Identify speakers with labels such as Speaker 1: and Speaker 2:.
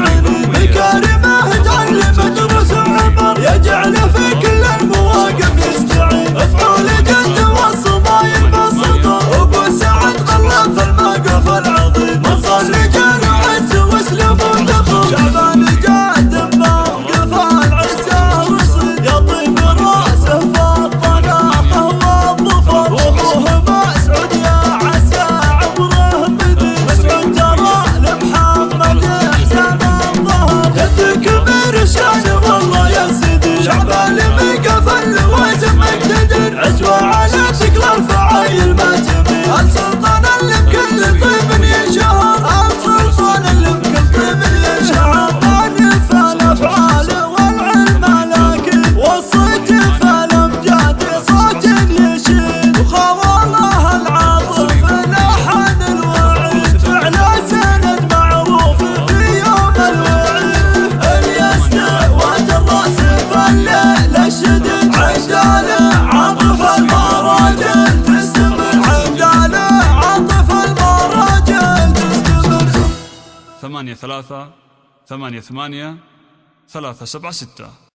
Speaker 1: بكلمة تعلمت رسم عبر يجعل في كل المواقف يستعين. افعال جد والصبايب بالسطر ابو سعد قلب في الموقف العظيم. مصلي جرعته واسلوبه ضخم
Speaker 2: ثمانية ثلاثة ثمانية ثمانية ثلاثة سبعة ستة.